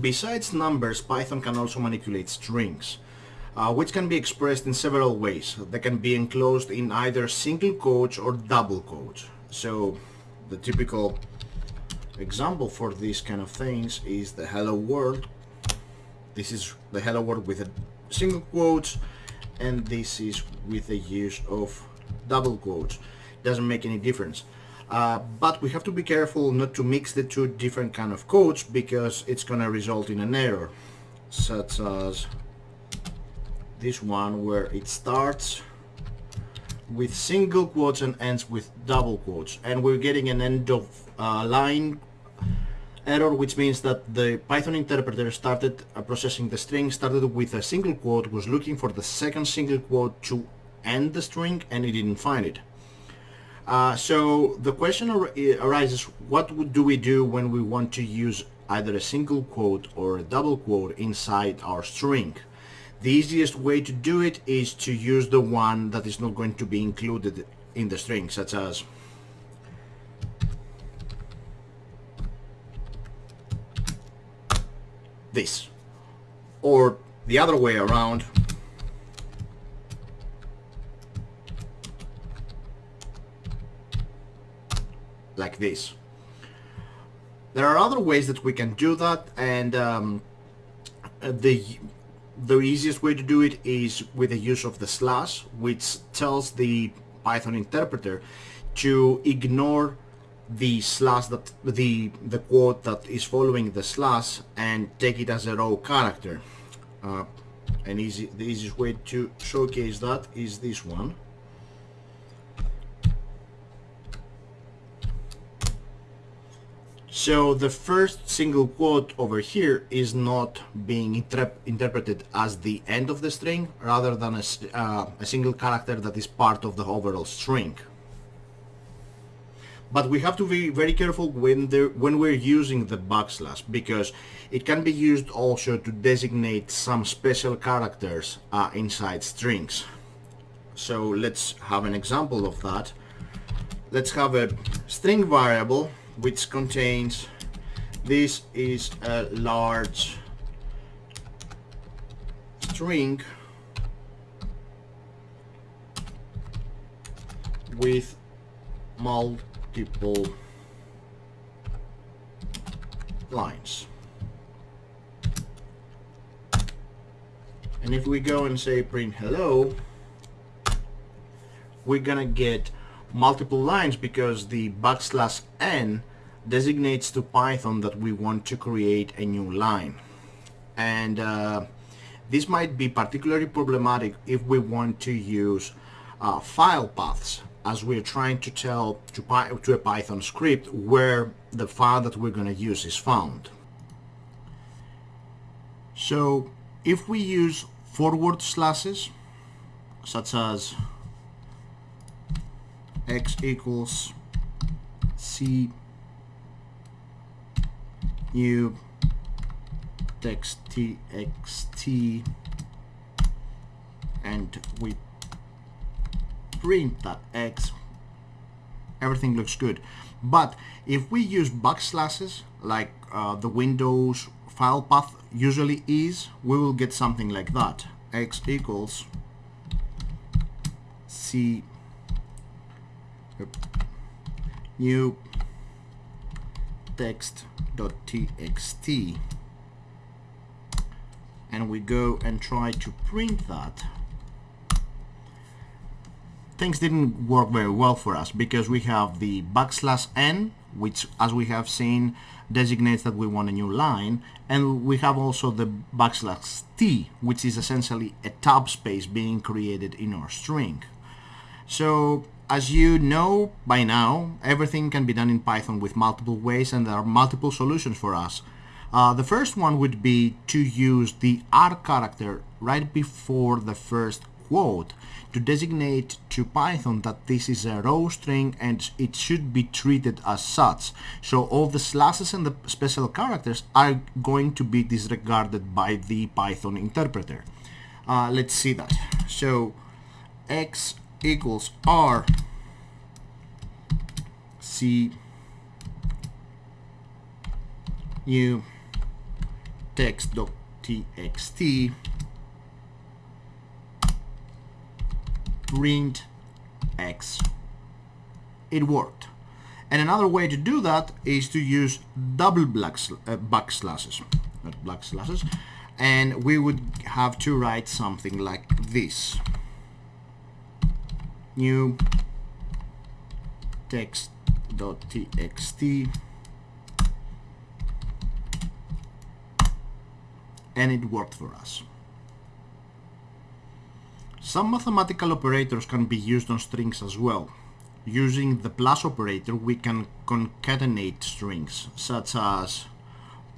Besides numbers, Python can also manipulate strings, uh, which can be expressed in several ways. They can be enclosed in either single quotes or double quotes. So the typical example for these kind of things is the hello world. This is the hello world with a single quotes and this is with the use of double quotes. Doesn't make any difference. Uh, but we have to be careful not to mix the two different kind of quotes because it's gonna result in an error such as this one where it starts with single quotes and ends with double quotes. And we're getting an end of uh, line error which means that the Python interpreter started uh, processing the string started with a single quote was looking for the second single quote to end the string and it didn't find it uh, so the question ar arises, what do we do when we want to use either a single quote or a double quote inside our string? The easiest way to do it is to use the one that is not going to be included in the string, such as this. Or the other way around, like this. There are other ways that we can do that and um, the the easiest way to do it is with the use of the slash which tells the Python interpreter to ignore the slash that the the quote that is following the slash and take it as a raw character uh, and easy the easiest way to showcase that is this one So the first single quote over here is not being inter interpreted as the end of the string rather than a, uh, a, single character that is part of the overall string. But we have to be very careful when, when we're using the backslash because it can be used also to designate some special characters uh, inside strings. So let's have an example of that. Let's have a string variable which contains this is a large string with multiple lines. And if we go and say print hello we're gonna get multiple lines because the backslash n designates to Python that we want to create a new line and uh, this might be particularly problematic if we want to use uh, file paths as we're trying to tell to, to a Python script where the file that we're going to use is found. So if we use forward slashes such as x equals c new text txt and we print that x. Everything looks good. But if we use backslashes like uh, the Windows file path usually is we will get something like that. X equals c. New text.txt and we go and try to print that. Things didn't work very well for us because we have the backslash n which as we have seen designates that we want a new line. And we have also the backslash t which is essentially a tab space being created in our string. So as you know by now, everything can be done in Python with multiple ways and there are multiple solutions for us. Uh, the first one would be to use the R character right before the first quote to designate to Python that this is a raw string and it should be treated as such. So all the slashes and the special characters are going to be disregarded by the Python interpreter. Uh, let's see that. So x equals R. C. U. Text.txt print x. It worked. And another way to do that is to use double uh, backslashes not black slashes. And we would have to write something like this new text.txt and it worked for us. Some mathematical operators can be used on strings as well. Using the plus operator we can concatenate strings such as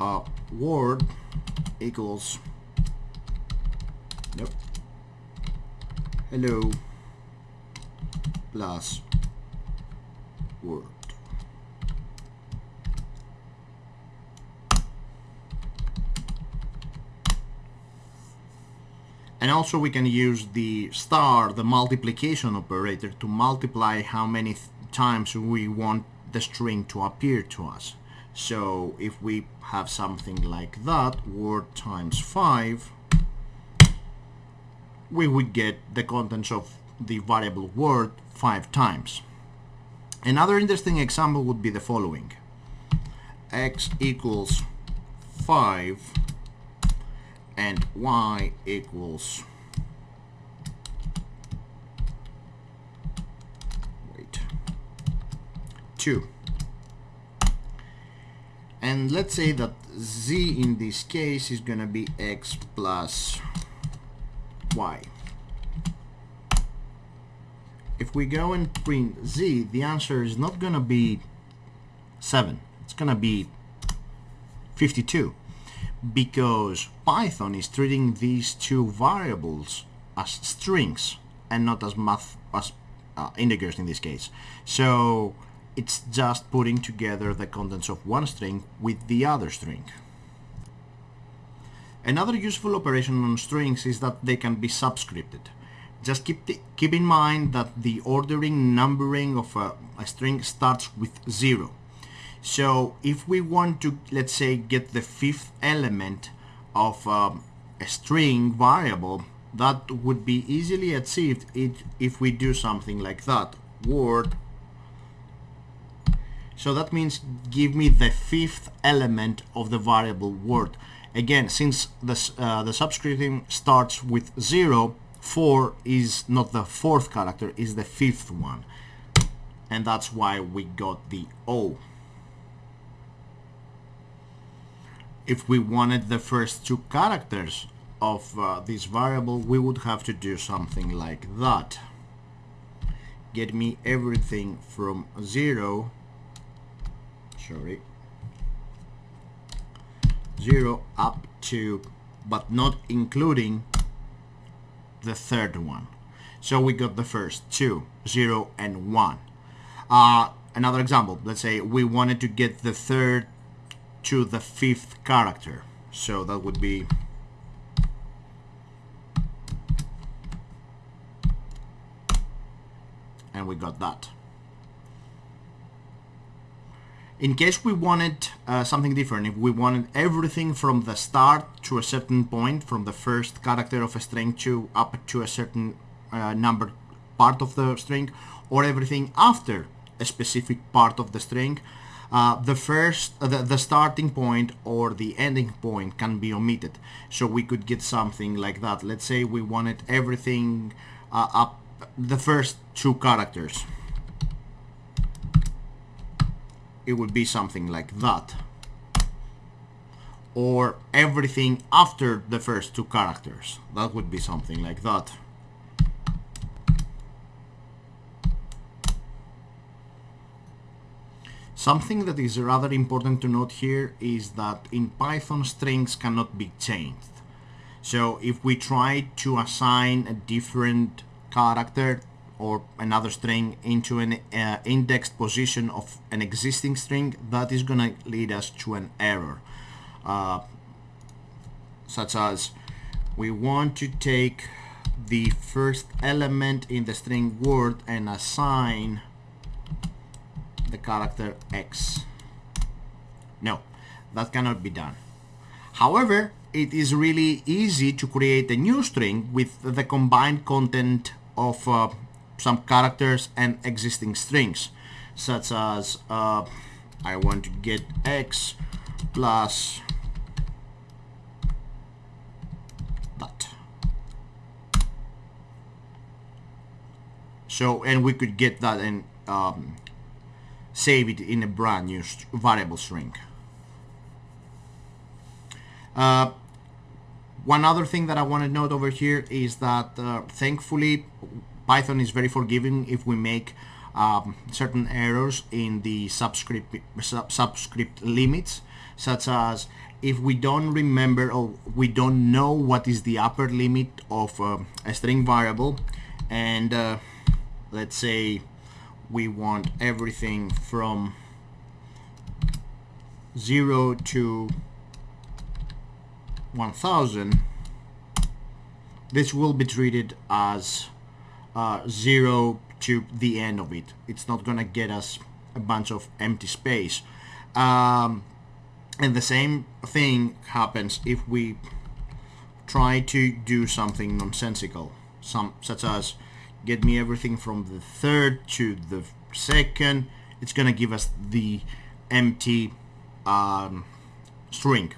uh, word equals nope, hello plus word. And also we can use the star, the multiplication operator, to multiply how many times we want the string to appear to us. So if we have something like that, word times 5, we would get the contents of the variable word 5 times. Another interesting example would be the following. x equals 5 and y equals wait 2 and let's say that z in this case is gonna be x plus y if we go and print z the answer is not gonna be 7 it's gonna be 52 because Python is treating these two variables as strings and not as math as uh, integers in this case. So it's just putting together the contents of one string with the other string. Another useful operation on strings is that they can be subscripted just keep the, keep in mind that the ordering numbering of a, a string starts with zero so if we want to, let's say, get the fifth element of um, a string variable, that would be easily achieved if we do something like that. Word. So that means give me the fifth element of the variable word. Again, since the, uh, the subscripting starts with 0, 4 is not the fourth character, is the fifth one. And that's why we got the O. if we wanted the first two characters of uh, this variable we would have to do something like that get me everything from 0 sorry 0 up to but not including the third one so we got the first two 0 and 1 uh, another example let's say we wanted to get the third to the fifth character. So that would be and we got that. In case we wanted uh, something different, if we wanted everything from the start to a certain point, from the first character of a string to up to a certain uh, number part of the string, or everything after a specific part of the string, uh, the first uh, the, the starting point or the ending point can be omitted. So we could get something like that. Let's say we wanted everything uh, up the first two characters it would be something like that. Or everything after the first two characters. That would be something like that. Something that is rather important to note here is that in Python strings cannot be changed. So if we try to assign a different character or another string into an uh, indexed position of an existing string, that is going to lead us to an error. Uh, such as we want to take the first element in the string word and assign the character X. No, that cannot be done. However, it is really easy to create a new string with the combined content of uh, some characters and existing strings, such as uh, I want to get x plus that. So, and we could get that and um, save it in a brand new variable string. Uh, one other thing that I want to note over here is that uh, thankfully Python is very forgiving if we make um, certain errors in the subscript sub subscript limits such as if we don't remember or we don't know what is the upper limit of uh, a string variable and uh, let's say we want everything from 0 to 1000 this will be treated as uh, 0 to the end of it. It's not gonna get us a bunch of empty space. Um, and the same thing happens if we try to do something nonsensical some such as get me everything from the third to the second. It's gonna give us the empty um, string.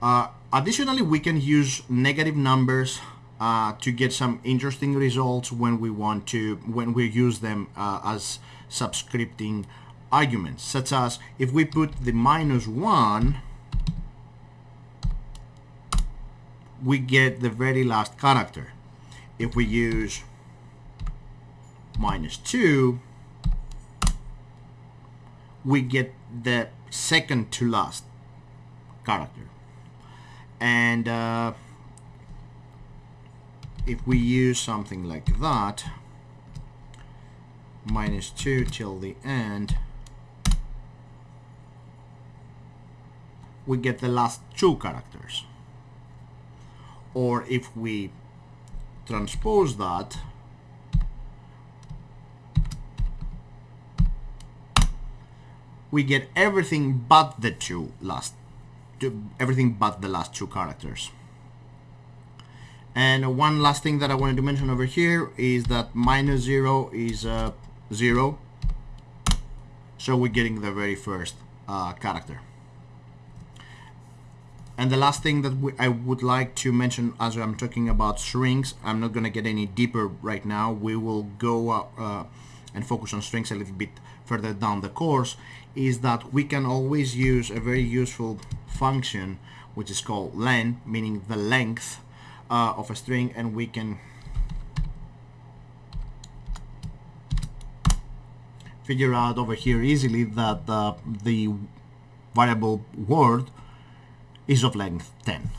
Uh, additionally, we can use negative numbers uh, to get some interesting results when we want to when we use them uh, as subscripting arguments such as if we put the minus 1 we get the very last character. If we use minus 2 we get the second to last character. And uh, if we use something like that minus 2 till the end we get the last two characters or if we transpose that we get everything but the two last everything but the last two characters. And one last thing that I wanted to mention over here is that minus zero is uh, zero. So we're getting the very first uh, character. And the last thing that I would like to mention as I'm talking about strings, I'm not going to get any deeper right now. We will go uh, uh, and focus on strings a little bit further down the course, is that we can always use a very useful function which is called len, meaning the length uh, of a string, and we can figure out over here easily that uh, the variable word is of length 10.